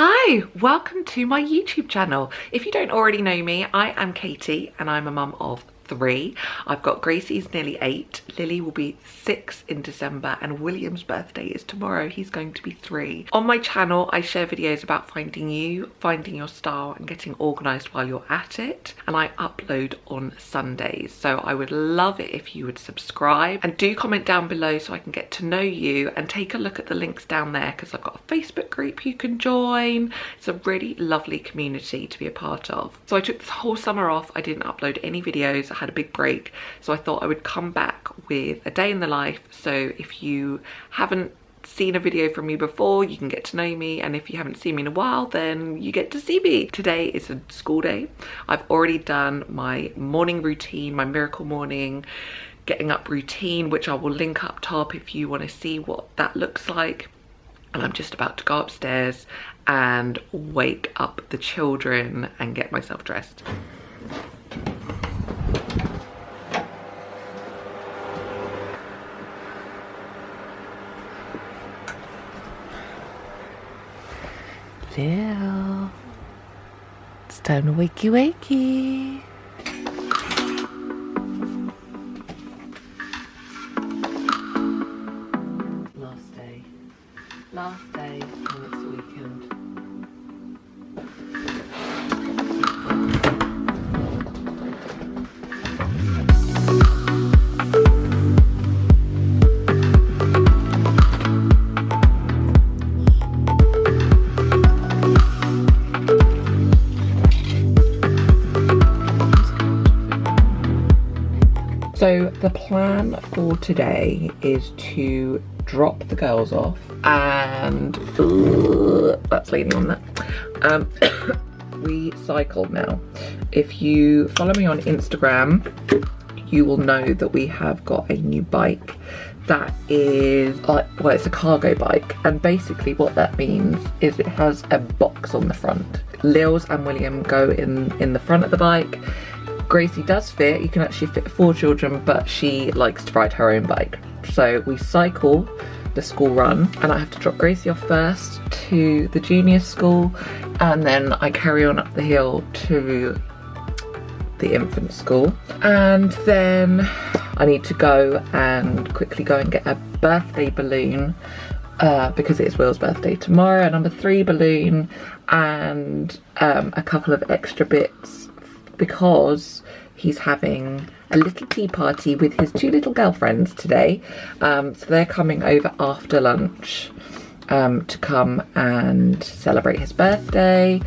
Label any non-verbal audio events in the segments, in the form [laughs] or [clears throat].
Hi, welcome to my YouTube channel. If you don't already know me, I am Katie and I'm a mum of three. I've got Gracie's nearly eight, Lily will be six in December and William's birthday is tomorrow. He's going to be three. On my channel, I share videos about finding you, finding your style and getting organized while you're at it. And I upload on Sundays. So I would love it if you would subscribe and do comment down below so I can get to know you and take a look at the links down there because I've got a Facebook group you can join. It's a really lovely community to be a part of. So I took this whole summer off. I didn't upload any videos had a big break. So I thought I would come back with a day in the life. So if you haven't seen a video from me before you can get to know me. And if you haven't seen me in a while then you get to see me. Today is a school day. I've already done my morning routine my miracle morning getting up routine which i will link up top if you want to see what that looks like. And i'm just about to go upstairs and wake up the children and get myself dressed Lil. It's time to wakey wakey. Last day. Last day and it's the weekend. So the plan for today is to drop the girls off and that's leaning on that. Um, [coughs] we cycle now. If you follow me on Instagram, you will know that we have got a new bike that is like well it's a cargo bike and basically what that means is it has a box on the front Lils and William go in in the front of the bike Gracie does fit, you can actually fit four children, but she likes to ride her own bike. So we cycle the school run and I have to drop Gracie off first to the junior school and then I carry on up the hill to the infant school and then I need to go and quickly go and get a birthday balloon uh, because it is Will's birthday tomorrow, a number three balloon and um, a couple of extra bits because he's having a little tea party with his two little girlfriends today. Um, so they're coming over after lunch um, to come and celebrate his birthday.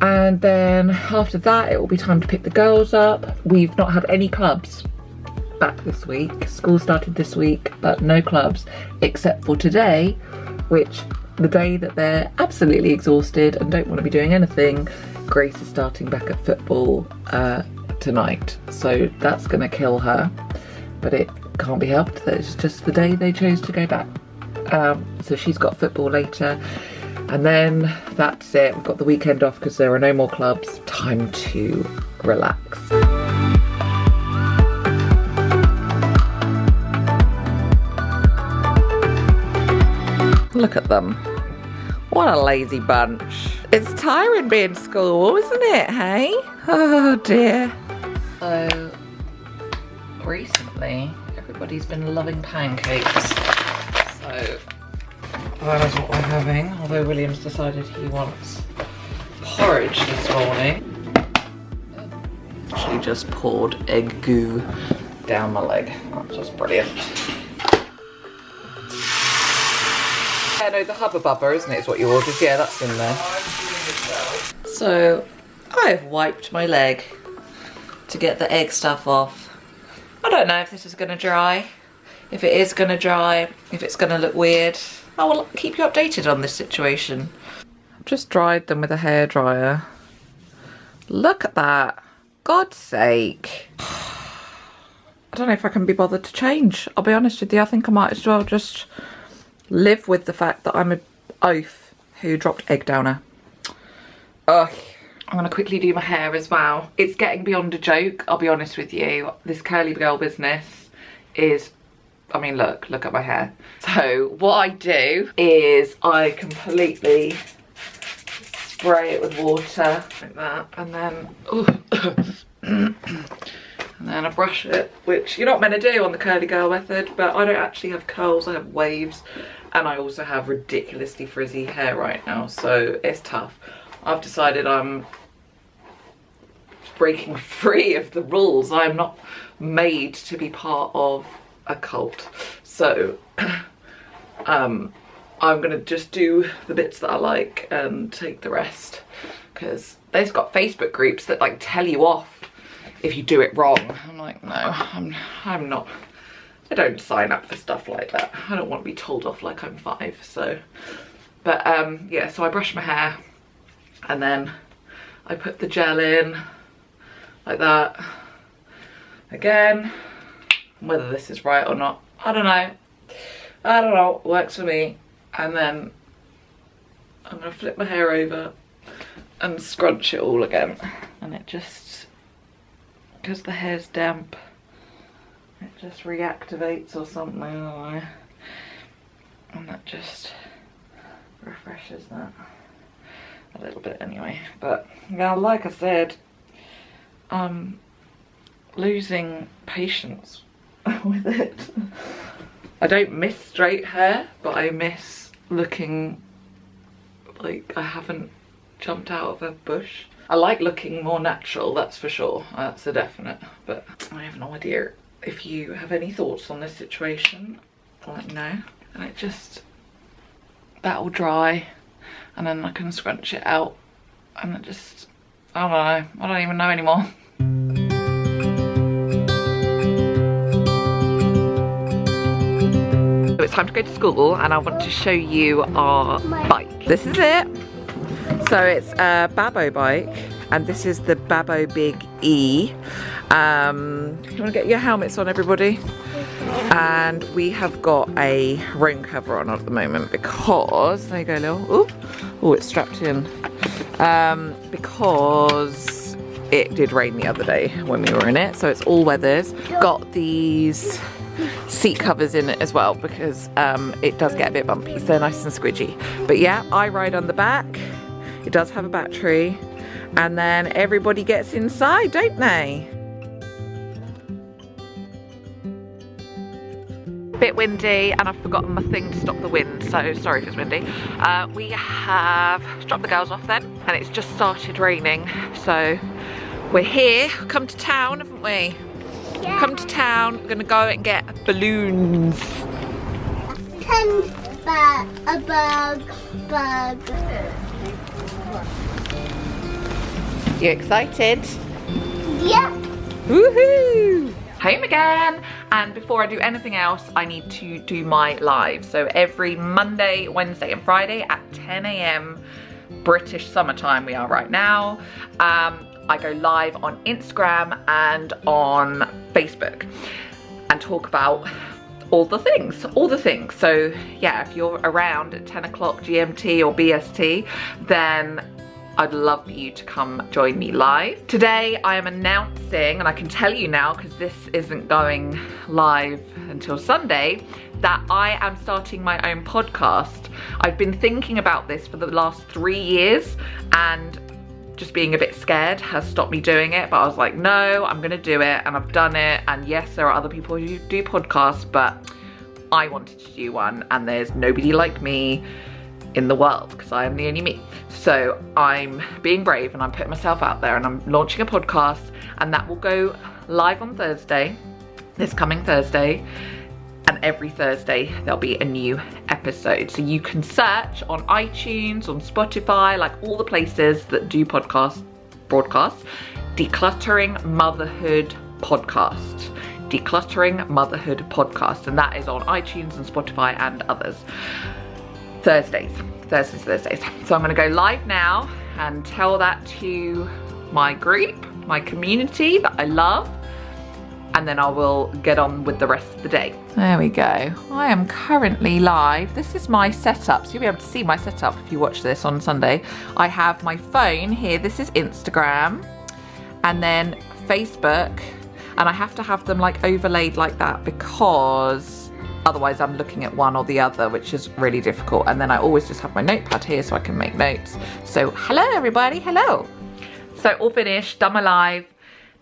And then after that, it will be time to pick the girls up. We've not had any clubs back this week. School started this week, but no clubs except for today, which the day that they're absolutely exhausted and don't want to be doing anything, Grace is starting back at football uh, tonight. So that's going to kill her. But it can't be helped. It's just the day they chose to go back. Um, so she's got football later. And then that's it. We've got the weekend off because there are no more clubs. Time to relax. Look at them. What a lazy bunch. It's tiring being school, isn't it, hey? Oh dear. So, recently, everybody's been loving pancakes. So, that is what we're having. Although William's decided he wants porridge this morning. She just poured egg goo down my leg. That's just brilliant. Yeah, no, the Hubba Bubba, isn't it, is what you ordered? Yeah, that's in there. So, I've wiped my leg to get the egg stuff off. I don't know if this is going to dry. If it is going to dry, if it's going to look weird. I will keep you updated on this situation. I've just dried them with a hairdryer. Look at that. God's sake. [sighs] I don't know if I can be bothered to change. I'll be honest with you. I think I might as well just live with the fact that I'm a oaf who dropped egg downer. Ugh. I'm gonna quickly do my hair as well. It's getting beyond a joke, I'll be honest with you. This curly girl business is, I mean, look, look at my hair. So what I do is I completely spray it with water like that and then and then I brush it which you're not meant to do on the curly girl method but I don't actually have curls I have waves and I also have ridiculously frizzy hair right now so it's tough. I've decided I'm breaking [laughs] free of the rules. I'm not made to be part of a cult. So [clears throat] um I'm gonna just do the bits that I like and take the rest because they've got Facebook groups that like tell you off if you do it wrong. I'm like, no, I'm, I'm not, I don't sign up for stuff like that. I don't want to be told off like I'm five, so. But um, yeah, so I brush my hair and then I put the gel in like that. Again, whether this is right or not, I don't know. I don't know, works for me and then I'm gonna flip my hair over and scrunch it all again and it just because the hair's damp. It just reactivates or something and that just refreshes that a little bit anyway. But now like I said I'm losing patience [laughs] with it. I don't miss straight hair but I miss looking like I haven't jumped out of a bush. I like looking more natural, that's for sure. That's a definite. But I have no idea if you have any thoughts on this situation. Let me know. And it just, that'll dry and then I can scrunch it out and it just, I don't know. I don't even know anymore. [laughs] So it's time to go to school and I want to show you our bike. This is it. So it's a Babboe bike and this is the Babboe Big E. Um, you want to get your helmets on everybody? And we have got a rain cover on at the moment because, there you go Lil, oh it's strapped in. Um, because it did rain the other day when we were in it so it's all weathers. Got these seat covers in it as well because um, it does get a bit bumpy, so they're nice and squidgy. But yeah, I ride on the back. It does have a battery. And then everybody gets inside, don't they? bit windy and I've forgotten my thing to stop the wind so sorry if it's windy uh, we have dropped the girls off then and it's just started raining so we're here come to town haven't we yeah. Come to town, we're gonna go and get balloons. Ten bug, a bug, bug. You excited? Yeah. Woohoo! Home again! And before I do anything else, I need to do my live. So every Monday, Wednesday and Friday at 10 a.m. British summertime we are right now. Um, I go live on Instagram and on Facebook and talk about all the things, all the things. So yeah, if you're around at 10 o'clock GMT or BST, then I'd love for you to come join me live. Today I am announcing, and I can tell you now because this isn't going live until Sunday, that I am starting my own podcast. I've been thinking about this for the last three years and just being a bit scared has stopped me doing it. But I was like, no, I'm gonna do it and I've done it. And yes, there are other people who do podcasts, but I wanted to do one and there's nobody like me in the world because I am the only me. So I'm being brave and I'm putting myself out there and I'm launching a podcast and that will go live on Thursday, this coming Thursday and every Thursday there'll be a new episode. So you can search on iTunes, on Spotify, like all the places that do podcast broadcasts, Decluttering Motherhood Podcast. Decluttering Motherhood Podcast, and that is on iTunes and Spotify and others. Thursdays, Thursdays, Thursdays. So I'm gonna go live now and tell that to my group, my community that I love, and then I will get on with the rest of the day. There we go. I am currently live. This is my setup. So you'll be able to see my setup if you watch this on Sunday. I have my phone here. This is Instagram and then Facebook. And I have to have them like overlaid like that because Otherwise I'm looking at one or the other, which is really difficult. And then I always just have my notepad here so I can make notes. So hello everybody, hello. So all finished, done my live.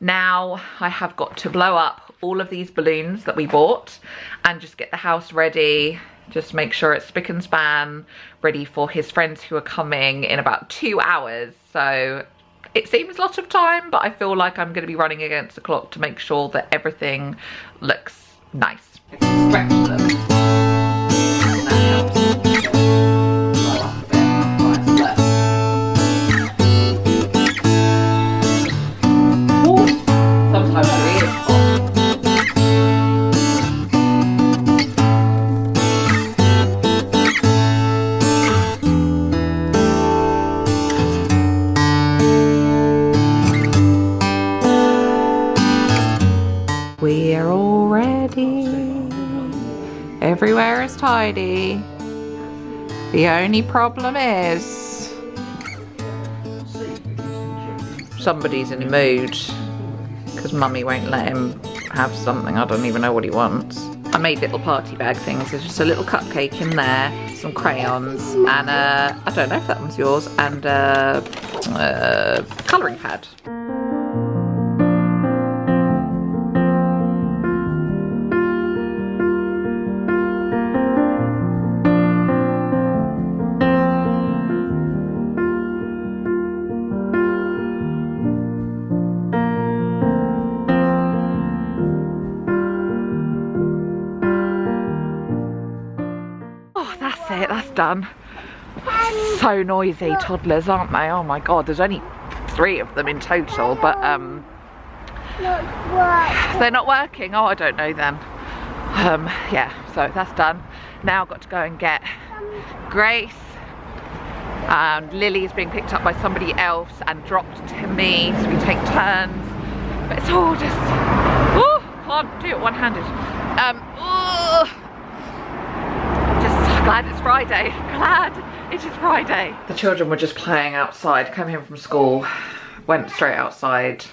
Now I have got to blow up all of these balloons that we bought and just get the house ready. Just make sure it's spick and span, ready for his friends who are coming in about two hours. So it seems a lot of time, but I feel like I'm gonna be running against the clock to make sure that everything looks nice. Stretch them. The only problem is somebody's in a mood because mummy won't let him have something. I don't even know what he wants. I made little party bag things. There's just a little cupcake in there, some crayons, and uh, I don't know if that one's yours, and a, a colouring pad. Done. So noisy, toddlers, aren't they? Oh my god, there's only three of them in total, but um, they're not working. Oh, I don't know then. Um, yeah, so that's done. Now I've got to go and get Grace. And Lily's being picked up by somebody else and dropped to me, so we take turns. But it's all just, oh, can't do it one-handed. Um, oh, glad it's Friday. Glad it is Friday. The children were just playing outside, came home from school, went straight outside,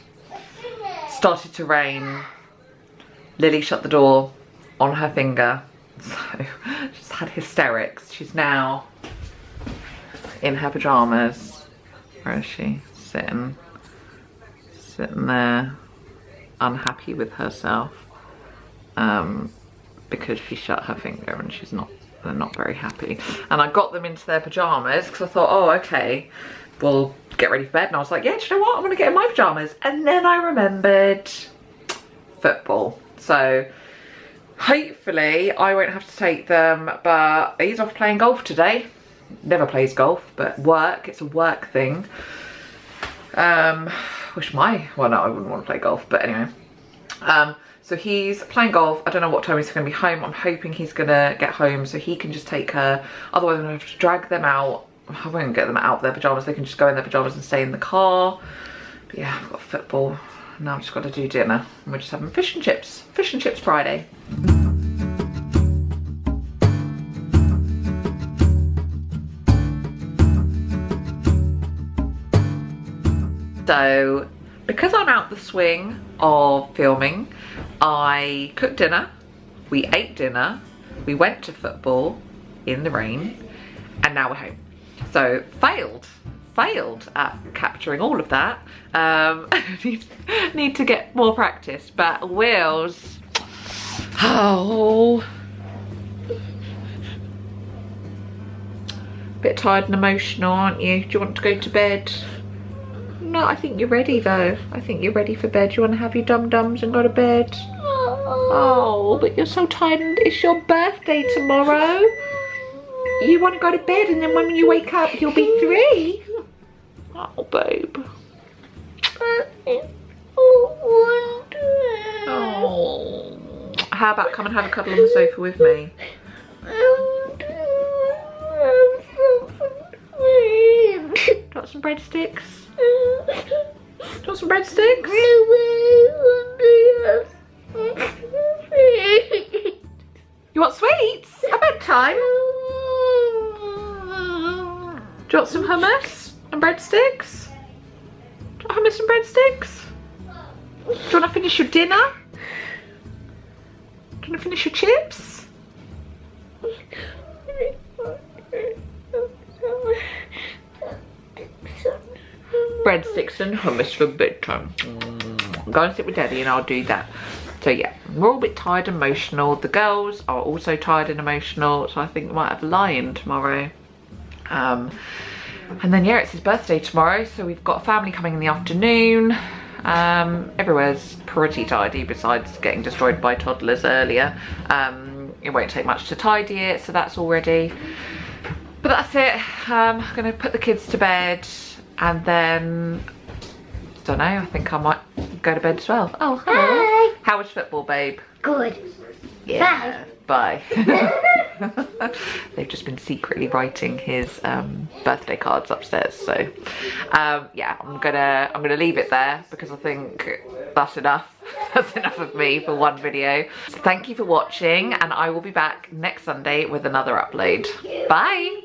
started to rain. Lily shut the door on her finger. [laughs] So she's had hysterics. She's now in her pajamas. Where is she? Sitting. Sitting there unhappy with herself. Um, because she shut her finger and she's not they're not very happy. And I got them into their pajamas because I thought oh okay we'll get ready for bed. And I was like yeah do you know what? I'm gonna get in my pajamas and then I remembered football. So hopefully I won't have to take them but he's off playing golf today. Never plays golf but work it's a work thing. Um wish my well no I wouldn't want to play golf but anyway. Um so he's playing golf. I don't know what time he's going to be home. I'm hoping he's going to get home so he can just take her. Otherwise, I'm going to have to drag them out. I won't get them out of their pyjamas. They can just go in their pyjamas and stay in the car. But yeah, I've got football. Now I've just got to do dinner. And we're just having fish and chips. Fish and chips Friday. So, because I'm out the swing of filming, I cooked dinner, we ate dinner, we went to football in the rain, and now we're home. So, failed, failed at capturing all of that. Um, [laughs] need, need to get more practice, but Will's, oh, bit tired and emotional, aren't you? Do you want to go to bed? No, I think you're ready though. I think you're ready for bed. You want to have your dum-dums and go to bed? Oh, but you're so tired and it's your birthday tomorrow. You want to go to bed and then when you wake up you'll be three. Oh, babe. Oh. How about come and have a cuddle on the sofa with me? Got some breadsticks? Got some breadsticks? You want sweets? At bedtime? Do you want some hummus and breadsticks? Do you want hummus and breadsticks? Do you want to finish your dinner? Do you want to finish your chips? Breadsticks and hummus for bedtime. Go and sit with daddy and I'll do that. So yeah, we're all a bit tired and emotional. The girls are also tired and emotional. So I think we might have a lion tomorrow. Um, and then yeah, it's his birthday tomorrow. So we've got family coming in the afternoon. Um, everywhere's pretty tidy besides getting destroyed by toddlers earlier. Um, it won't take much to tidy it, so that's all ready. But that's it. Um, I'm gonna put the kids to bed and then, don't know, I think I might go to bed as well. Oh, hello. Hi. How was football, babe? Good. Yeah. Bye. [laughs] [laughs] They've just been secretly writing his um, birthday cards upstairs. So um, yeah, I'm gonna I'm gonna leave it there because I think that's enough. [laughs] that's enough of me for one video. So thank you for watching, and I will be back next Sunday with another upload. Bye.